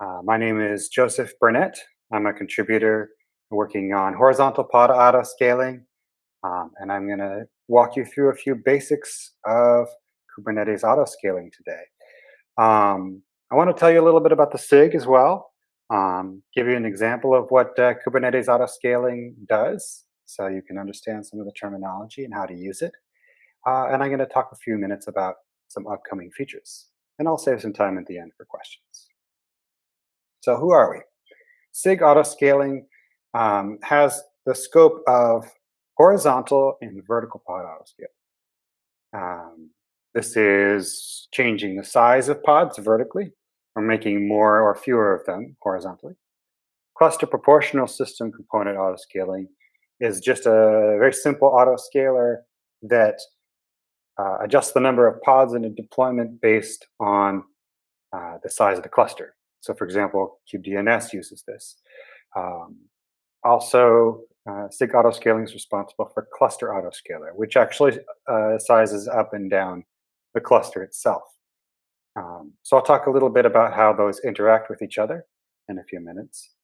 Uh, my name is Joseph Burnett. I'm a contributor working on horizontal pod auto scaling, um, and I'm going to walk you through a few basics of Kubernetes auto scaling today. Um, I want to tell you a little bit about the SIG as well, um, give you an example of what uh, Kubernetes auto scaling does so you can understand some of the terminology and how to use it. Uh, and I'm going to talk a few minutes about some upcoming features. And I'll save some time at the end for questions. So who are we? SIG autoscaling um, has the scope of horizontal and vertical pod autoscaling. Um, this is changing the size of pods vertically or making more or fewer of them horizontally. Cluster proportional system component autoscaling is just a very simple autoscaler that uh, adjusts the number of pods in a deployment based on uh, the size of the cluster. So for example, kubedns uses this. Um, also, uh, SIG autoscaling is responsible for cluster autoscaler, which actually uh, sizes up and down the cluster itself. Um, so I'll talk a little bit about how those interact with each other in a few minutes.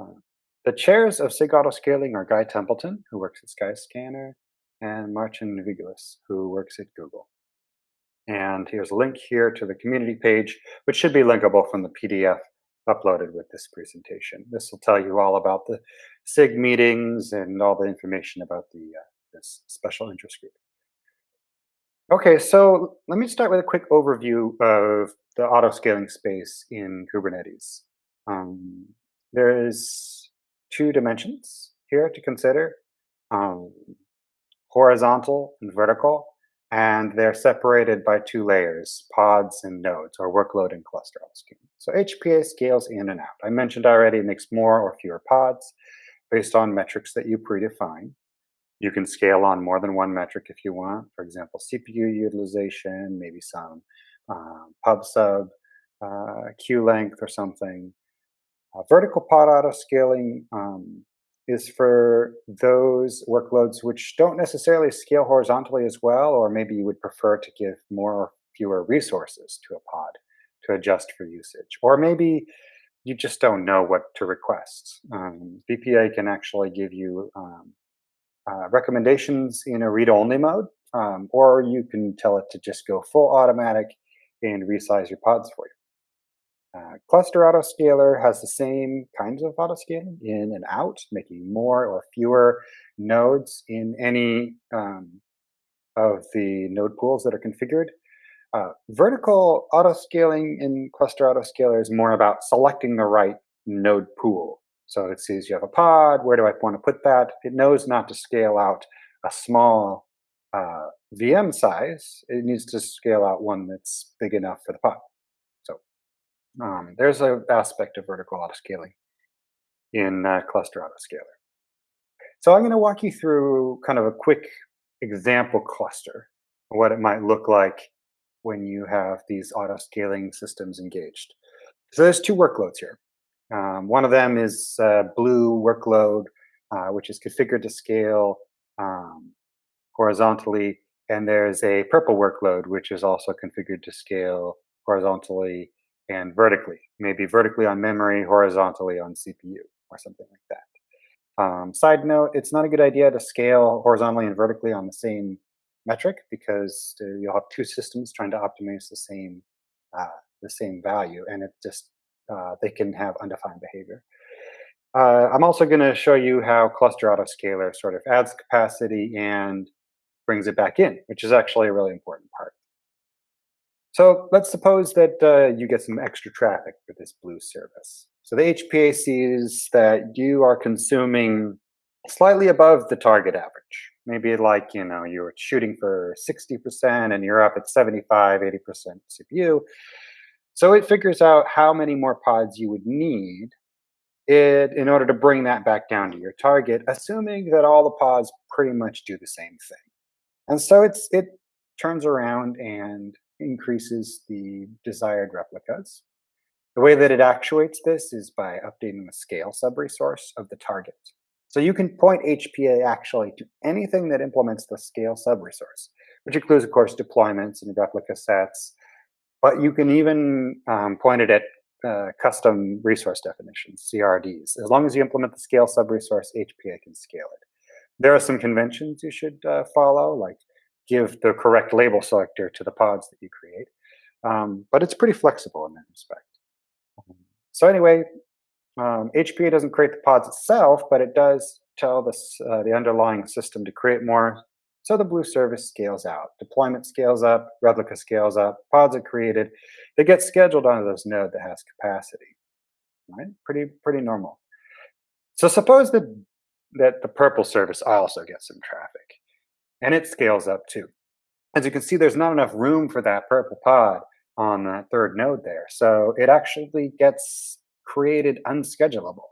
Uh, the chairs of SIG autoscaling are Guy Templeton, who works at Skyscanner, and Marcin Wielgus, who works at Google. And here's a link here to the community page, which should be linkable from the PDF uploaded with this presentation. This will tell you all about the SIG meetings and all the information about the uh, this special interest group. Okay, so let me start with a quick overview of the auto-scaling space in Kubernetes. Um, there is two dimensions here to consider, um, horizontal and vertical and they're separated by two layers, pods and nodes, or workload and cluster scaling. So HPA scales in and out. I mentioned already it makes more or fewer pods based on metrics that you predefine. You can scale on more than one metric if you want. For example, CPU utilization, maybe some um, pub sub, uh, queue length or something. Uh, vertical pod auto scaling um, is for those workloads which don't necessarily scale horizontally as well, or maybe you would prefer to give more or fewer resources to a pod to adjust for usage. Or maybe you just don't know what to request. Um, VPA can actually give you um, uh, recommendations in a read-only mode, um, or you can tell it to just go full automatic and resize your pods for you. Uh, cluster autoscaler has the same kinds of autoscaling in and out, making more or fewer nodes in any um, of the node pools that are configured. Uh, vertical autoscaling in cluster autoscaler is more about selecting the right node pool. So it sees you have a pod, where do I want to put that? It knows not to scale out a small uh, VM size. It needs to scale out one that's big enough for the pod. Um, there's an aspect of vertical autoscaling in uh, cluster autoscaler. So I'm going to walk you through kind of a quick example cluster, what it might look like when you have these autoscaling systems engaged. So there's two workloads here. Um, one of them is uh, blue workload, uh, which is configured to scale um, horizontally, and there's a purple workload, which is also configured to scale horizontally and vertically, maybe vertically on memory, horizontally on CPU, or something like that. Um, side note, it's not a good idea to scale horizontally and vertically on the same metric because uh, you'll have two systems trying to optimize the same uh, the same value, and it just uh, they can have undefined behavior. Uh, I'm also going to show you how cluster autoscaler sort of adds capacity and brings it back in, which is actually a really important part. So let's suppose that uh, you get some extra traffic for this blue service. So the HPA sees that you are consuming slightly above the target average. Maybe like, you know, you're shooting for 60% and you're up at 75, 80% CPU. So it figures out how many more pods you would need it, in order to bring that back down to your target, assuming that all the pods pretty much do the same thing. And so it's it turns around and increases the desired replicas. The way that it actuates this is by updating the scale subresource of the target. So you can point HPA actually to anything that implements the scale subresource, which includes, of course, deployments and replica sets. But you can even um, point it at uh, custom resource definitions, CRDs. As long as you implement the scale sub-resource, HPA can scale it. There are some conventions you should uh, follow, like give the correct label selector to the pods that you create. Um, but it's pretty flexible in that respect. So anyway, um, HPA doesn't create the pods itself, but it does tell this, uh, the underlying system to create more. So the Blue service scales out. Deployment scales up, replica scales up, pods are created. They get scheduled onto this node that has capacity. Right? Pretty, pretty normal. So suppose that, that the purple service also gets some traffic and it scales up too. As you can see, there's not enough room for that purple pod on that third node there. So it actually gets created unschedulable.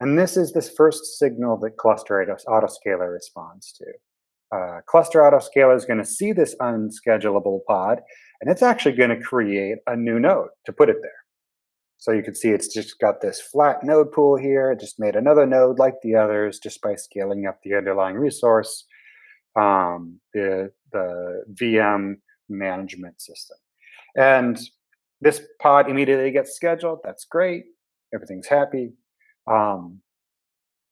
And this is this first signal that cluster autoscaler responds to. Uh, cluster autoscaler is going to see this unschedulable pod, and it's actually going to create a new node to put it there. So you can see it's just got this flat node pool here. It just made another node like the others just by scaling up the underlying resource, um, the, the VM management system. And this pod immediately gets scheduled. That's great. Everything's happy. Um,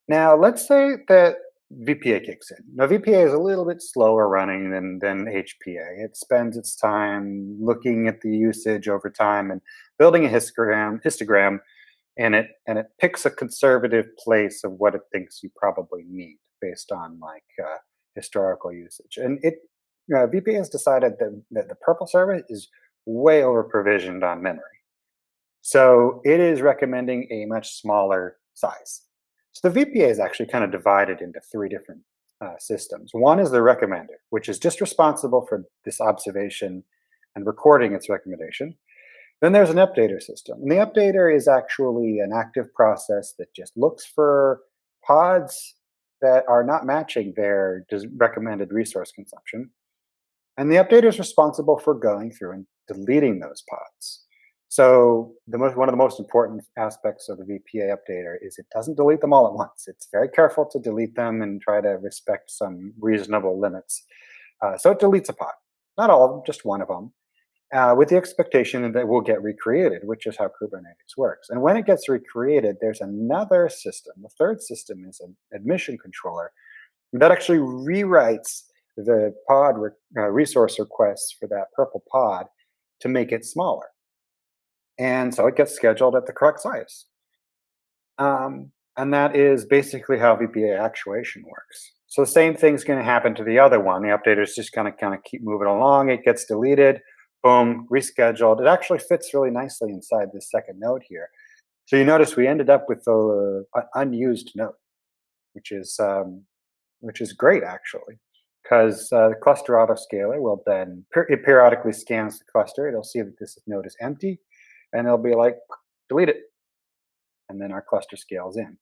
now, let's say that VPA kicks in. Now, VPA is a little bit slower running than, than HPA. It spends its time looking at the usage over time and building a histogram, histogram and it and it picks a conservative place of what it thinks you probably need based on like uh, historical usage. And it uh, VPA has decided that, that the purple service is way over provisioned on memory. So it is recommending a much smaller size. So the VPA is actually kind of divided into three different uh, systems. One is the recommender, which is just responsible for this observation and recording its recommendation. Then there's an updater system. And the updater is actually an active process that just looks for pods that are not matching their recommended resource consumption. And the updater is responsible for going through and deleting those pods. So most, one of the most important aspects of the VPA updater is it doesn't delete them all at once. It's very careful to delete them and try to respect some reasonable limits. Uh, so it deletes a pod, not all of them, just one of them, uh, with the expectation that it will get recreated, which is how Kubernetes works. And when it gets recreated, there's another system. The third system is an admission controller that actually rewrites the pod re uh, resource requests for that purple pod to make it smaller. And so it gets scheduled at the correct size. Um, and that is basically how VPA actuation works. So the same thing's going to happen to the other one. The updater is just going to kind of keep moving along. It gets deleted, boom, rescheduled. It actually fits really nicely inside this second node here. So you notice we ended up with an unused node, which is um, which is great actually, because uh, the cluster autoscaler will then it periodically scans the cluster. It'll see that this node is empty, and it'll be like, delete it. And then our cluster scales in.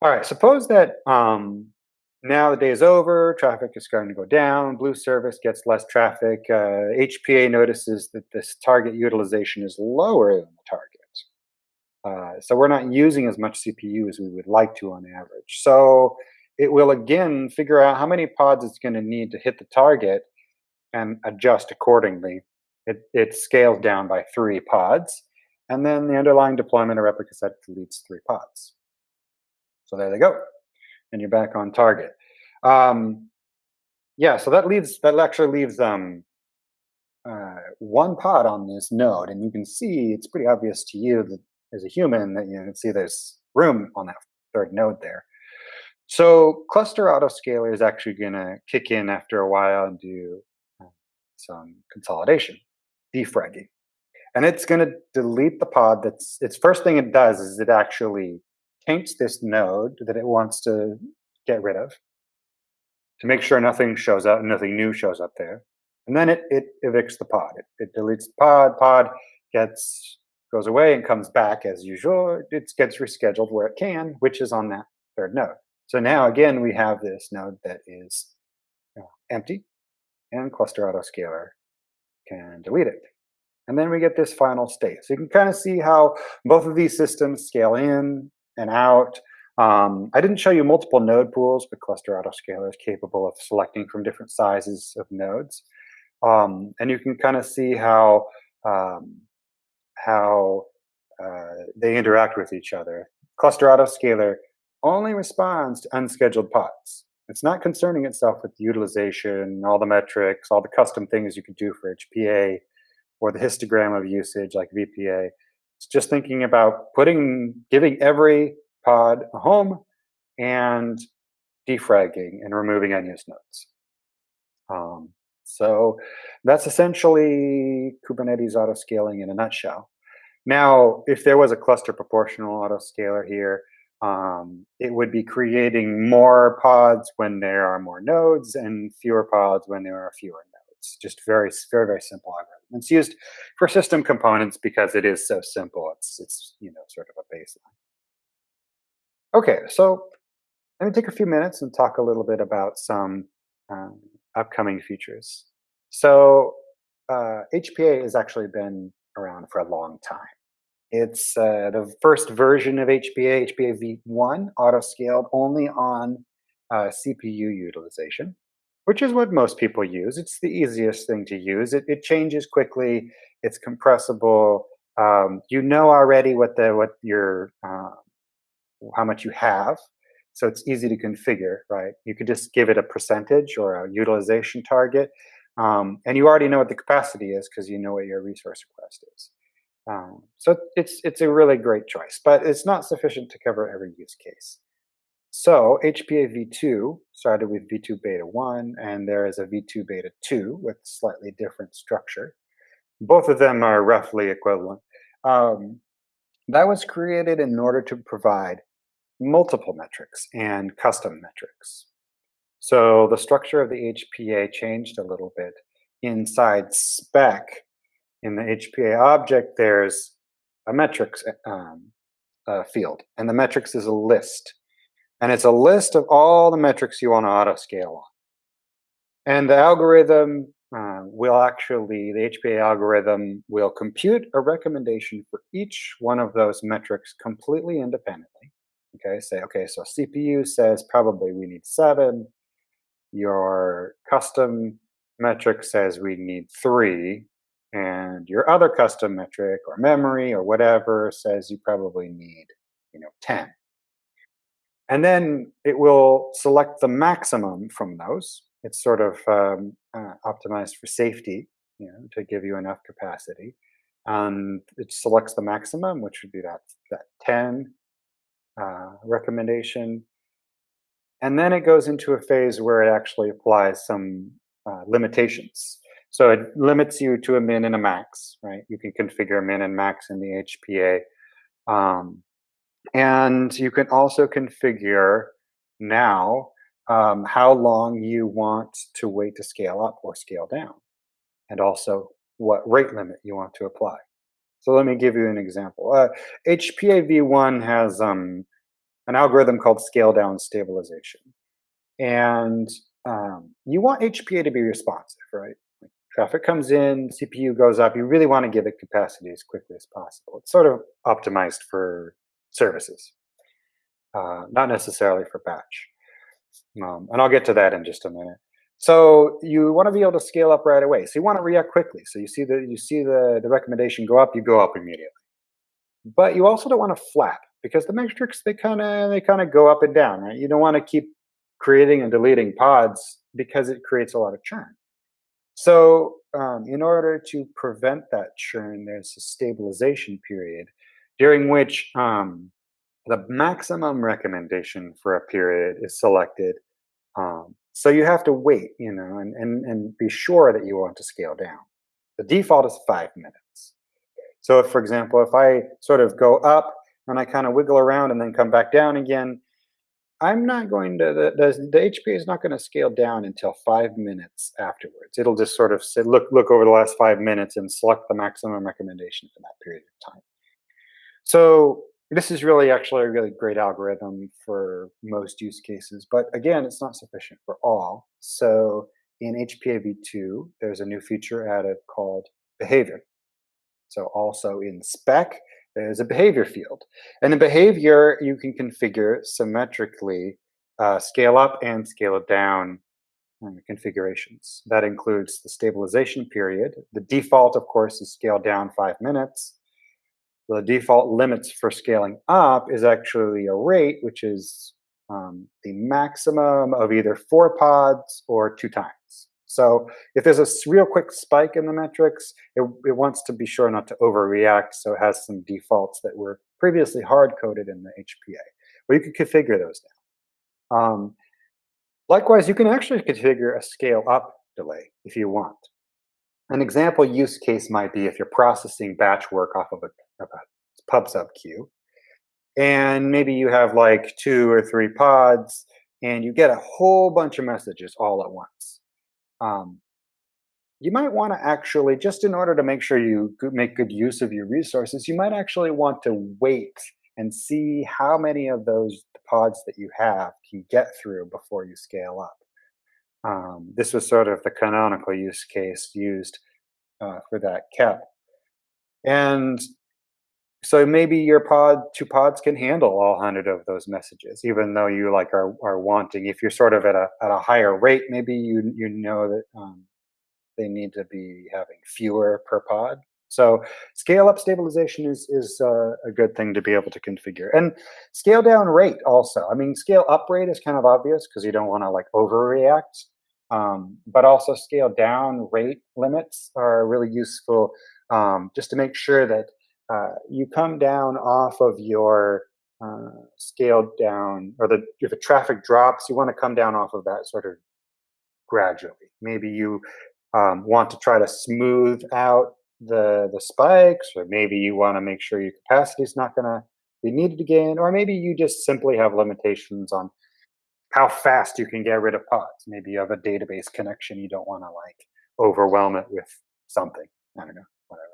All right, suppose that um, now the day is over, traffic is starting to go down, Blue service gets less traffic, uh, HPA notices that this target utilization is lower than the target. Uh, so we're not using as much CPU as we would like to on average. So it will again figure out how many pods it's going to need to hit the target and adjust accordingly it, it scales down by three pods, and then the underlying deployment of replica set deletes three pods. So there they go, and you're back on target. Um, yeah, so that leaves that actually leaves um, uh, one pod on this node, and you can see it's pretty obvious to you that as a human that you can see there's room on that third node there. So cluster autoscaler is actually going to kick in after a while and do um, some consolidation defragging. And it's going to delete the pod that's, its first thing it does is it actually taints this node that it wants to get rid of to make sure nothing shows up, nothing new shows up there. And then it, it evicts the pod. It, it deletes the pod, pod gets, goes away and comes back as usual. It gets rescheduled where it can, which is on that third node. So now again, we have this node that is uh, empty and cluster autoscaler can delete it. And then we get this final state. So you can kind of see how both of these systems scale in and out. Um, I didn't show you multiple node pools, but cluster autoscaler is capable of selecting from different sizes of nodes. Um, and you can kind of see how um, how uh, they interact with each other. Cluster autoscaler only responds to unscheduled pods. It's not concerning itself with utilization, all the metrics, all the custom things you can do for HPA, or the histogram of usage like VPA. It's just thinking about putting, giving every pod a home and defragging and removing unused nodes. Um, so that's essentially Kubernetes autoscaling in a nutshell. Now, if there was a cluster proportional autoscaler here, um, it would be creating more pods when there are more nodes and fewer pods when there are fewer nodes. It's just very, very, very simple algorithm. It's used for system components because it is so simple. It's, it's you know, sort of a baseline. Okay, so let me take a few minutes and talk a little bit about some um, upcoming features. So uh, HPA has actually been around for a long time. It's uh, the first version of HPA, HPA v1, auto-scaled only on uh, CPU utilization, which is what most people use. It's the easiest thing to use. It, it changes quickly. It's compressible. Um, you know already what the what your uh, how much you have, so it's easy to configure, right? You could just give it a percentage or a utilization target, um, and you already know what the capacity is because you know what your resource request is. Um, so it's it's a really great choice, but it's not sufficient to cover every use case. So HPA v2 started with v2 beta 1, and there is a v2 beta 2 with slightly different structure. Both of them are roughly equivalent. Um, that was created in order to provide multiple metrics and custom metrics. So the structure of the HPA changed a little bit. Inside spec, in the HPA object, there's a metrics um, uh, field, and the metrics is a list. And it's a list of all the metrics you want to auto scale on. And the algorithm uh, will actually, the HPA algorithm will compute a recommendation for each one of those metrics completely independently. Okay, say, okay, so CPU says probably we need seven. Your custom metric says we need three and your other custom metric or memory or whatever says you probably need you know 10 and then it will select the maximum from those it's sort of um, uh, optimized for safety you know to give you enough capacity and it selects the maximum which would be that that 10 uh, recommendation and then it goes into a phase where it actually applies some uh, limitations so it limits you to a min and a max, right? You can configure a min and max in the HPA. Um, and you can also configure now um, how long you want to wait to scale up or scale down, and also what rate limit you want to apply. So let me give you an example. Uh, HPA v1 has um, an algorithm called scale down stabilization. And um, you want HPA to be responsive, right? Traffic comes in, CPU goes up. You really want to give it capacity as quickly as possible. It's sort of optimized for services, uh, not necessarily for batch. Um, and I'll get to that in just a minute. So you want to be able to scale up right away. So you want to react quickly. So you see the you see the, the recommendation go up, you go up immediately. But you also don't want to flap because the metrics they kind of they kind of go up and down, right? You don't want to keep creating and deleting pods because it creates a lot of churn. So um, in order to prevent that churn, there's a stabilization period during which um, the maximum recommendation for a period is selected. Um, so you have to wait, you know, and, and, and be sure that you want to scale down. The default is five minutes. So if, for example, if I sort of go up and I kind of wiggle around and then come back down again, I'm not going to, the, the, the is not going to scale down until five minutes afterwards. It'll just sort of look, look over the last five minutes and select the maximum recommendation for that period of time. So this is really actually a really great algorithm for most use cases, but again, it's not sufficient for all. So in HPA v2, there's a new feature added called behavior. So also in spec, there's a behavior field. And the behavior you can configure symmetrically uh, scale up and scale down um, configurations. That includes the stabilization period. The default, of course, is scale down five minutes. The default limits for scaling up is actually a rate, which is um, the maximum of either four pods or two times. So if there's a real quick spike in the metrics, it, it wants to be sure not to overreact, so it has some defaults that were previously hard-coded in the HPA. But you can configure those now. Um, likewise, you can actually configure a scale up delay if you want. An example use case might be if you're processing batch work off of a pub sub queue, and maybe you have like two or three pods, and you get a whole bunch of messages all at once. Um, you might want to actually, just in order to make sure you make good use of your resources, you might actually want to wait and see how many of those pods that you have can get through before you scale up. Um, this was sort of the canonical use case used uh, for that cap. And so maybe your pod, two pods can handle all 100 of those messages, even though you like are, are wanting, if you're sort of at a, at a higher rate, maybe you, you know that um, they need to be having fewer per pod. So scale up stabilization is, is uh, a good thing to be able to configure. And scale down rate also. I mean, scale up rate is kind of obvious because you don't want to like overreact. Um, but also scale down rate limits are really useful um, just to make sure that uh, you come down off of your uh, scaled down, or the if the traffic drops, you want to come down off of that sort of gradually. Maybe you um, want to try to smooth out the the spikes, or maybe you want to make sure your capacity is not going to be needed again, or maybe you just simply have limitations on how fast you can get rid of pods. Maybe you have a database connection you don't want to like overwhelm it with something. I don't know, whatever.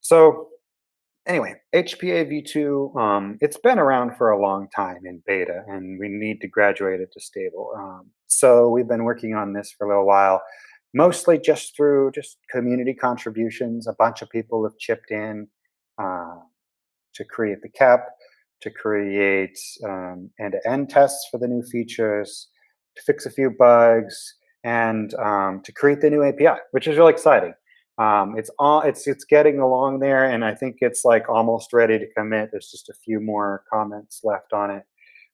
So anyway, HPA v2, um, it's been around for a long time in beta, and we need to graduate it to stable. Um, so we've been working on this for a little while mostly just through just community contributions. A bunch of people have chipped in uh, to create the cap, to create um, end-to-end tests for the new features, to fix a few bugs, and um, to create the new API, which is really exciting. Um, it's all it's it's getting along there, and I think it's like almost ready to commit. There's just a few more comments left on it,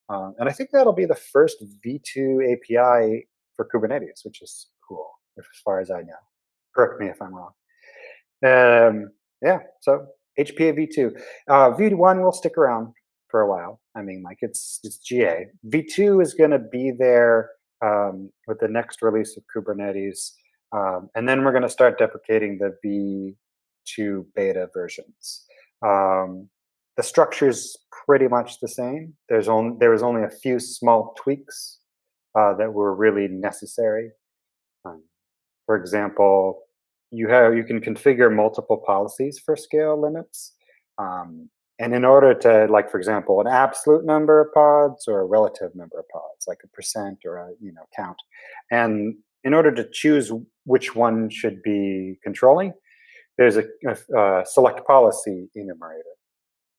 um, and I think that'll be the first V2 API for Kubernetes, which is cool as far as I know. Correct me if I'm wrong. Um, yeah, so HPA v2. Uh, V1 will stick around for a while. I mean, like it's it's GA. V2 is going to be there um, with the next release of Kubernetes, um, and then we're going to start deprecating the V2 beta versions. Um, the structure is pretty much the same. There's only there was only a few small tweaks uh, that were really necessary. Um, for example, you have you can configure multiple policies for scale limits. Um, and in order to, like, for example, an absolute number of pods or a relative number of pods, like a percent or a you know count, and in order to choose which one should be controlling, there's a, a, a select policy enumerator,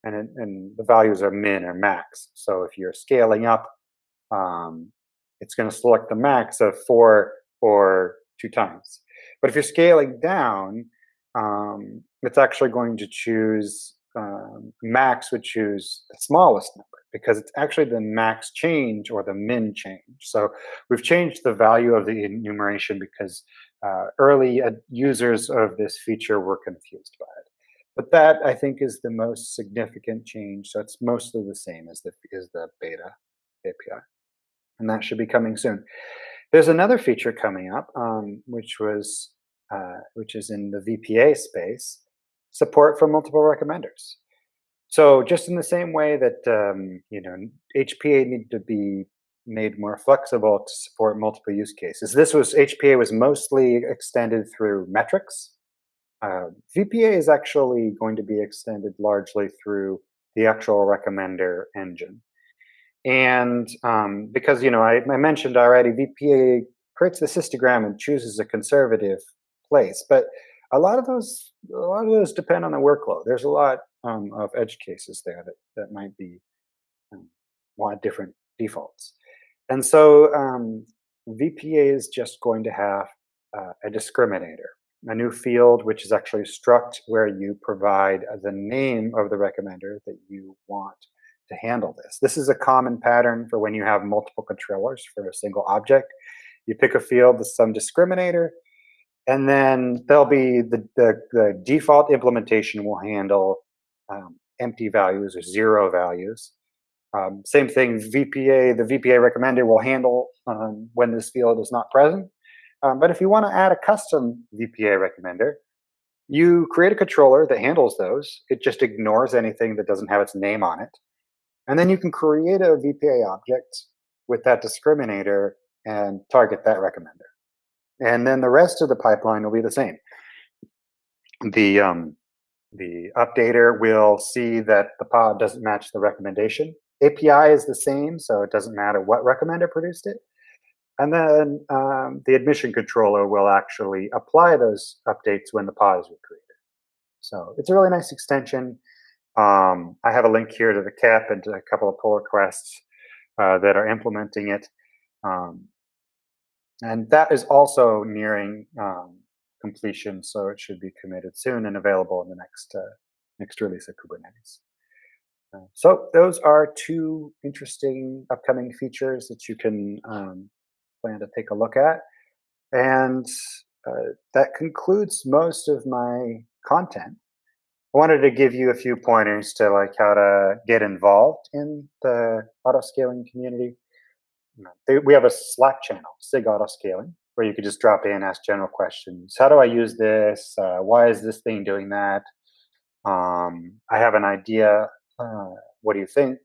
and it, and the values are min or max. So if you're scaling up, um, it's going to select the max of four or two times. But if you're scaling down, um, it's actually going to choose um, max would choose the smallest number because it's actually the max change or the min change. So we've changed the value of the enumeration because uh, early users of this feature were confused by it. But that I think is the most significant change. So it's mostly the same as the as the beta API, and that should be coming soon. There's another feature coming up, um, which was uh, which is in the VPA space, support for multiple recommenders. So just in the same way that um, you know HPA needed to be made more flexible to support multiple use cases. This was HPA was mostly extended through metrics. Uh, VPA is actually going to be extended largely through the actual recommender engine. And um, because, you know, I, I, mentioned already, VPA creates the histogram and chooses a conservative place. But a lot of those, a lot of those depend on the workload. There's a lot um, of edge cases there that, that might be um, want different defaults. And so um, VPA is just going to have uh, a discriminator. a new field, which is actually struct, where you provide the name of the recommender that you want to handle this. This is a common pattern for when you have multiple controllers for a single object. You pick a field with some discriminator, and then there'll be the, the, the default implementation will handle um, empty values or zero values. Um, same thing, VPA, the VPA recommender will handle um, when this field is not present. Um, but if you want to add a custom VPA recommender, you create a controller that handles those. It just ignores anything that doesn't have its name on it. And then you can create a VPA object with that discriminator and target that recommender. And then the rest of the pipeline will be the same. The, um, the updater will see that the pod doesn't match the recommendation. API is the same, so it doesn't matter what recommender produced it. And then um, the admission controller will actually apply those updates when the pod is recreated. So it's a really nice extension. Um, I have a link here to the cap and to a couple of pull requests uh, that are implementing it. Um, and that is also nearing um, completion, so it should be committed soon and available in the next uh, next release of Kubernetes. Uh, so those are two interesting upcoming features that you can um, plan to take a look at. And uh, that concludes most of my content. I wanted to give you a few pointers to like how to get involved in the auto scaling community. We have a Slack channel, SIG Auto Scaling, where you could just drop in, ask general questions. How do I use this? Uh, why is this thing doing that? Um, I have an idea. Uh, what do you think?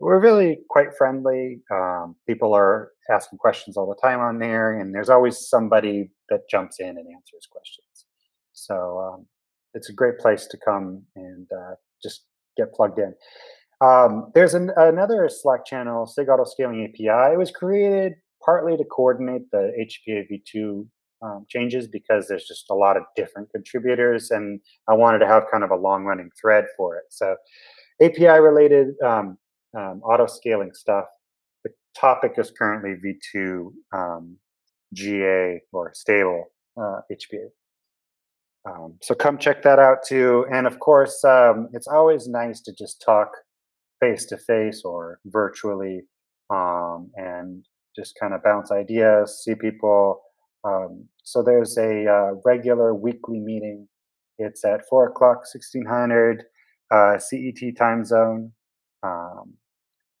We're really quite friendly. Um, people are asking questions all the time on there, and there's always somebody that jumps in and answers questions. So um, it's a great place to come and uh, just get plugged in. Um, there's an, another Slack channel, SIG Auto Scaling API. It was created partly to coordinate the HPA v2 um, changes because there's just a lot of different contributors, and I wanted to have kind of a long running thread for it. So API related um, um, auto scaling stuff. The topic is currently v2 um, GA or stable uh, HPA. Um, so come check that out too. And of course, um, it's always nice to just talk face to face or virtually um, and just kind of bounce ideas, see people. Um, so there's a uh, regular weekly meeting. It's at 4 o'clock, 1600 uh, CET time zone. Um,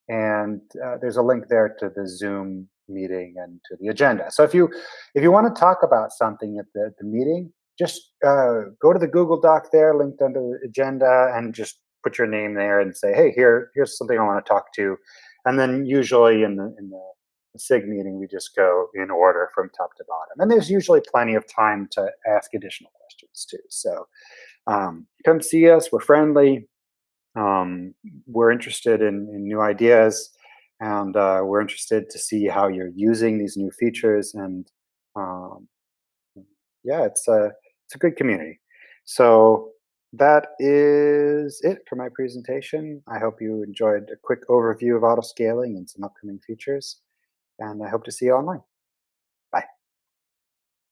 and uh, there's a link there to the Zoom meeting and to the agenda. So if you if you want to talk about something at the, the meeting, just uh, go to the Google Doc there, linked under the agenda, and just put your name there and say, hey, here here's something I want to talk to. And then usually in the in the SIG meeting, we just go in order from top to bottom. And there's usually plenty of time to ask additional questions too. So um, come see us. We're friendly. Um, we're interested in, in, new ideas, and uh, we're interested to see how you're using these new features. And um, yeah, it's a it's a good community. So that is it for my presentation. I hope you enjoyed a quick overview of auto scaling and some upcoming features, and I hope to see you online.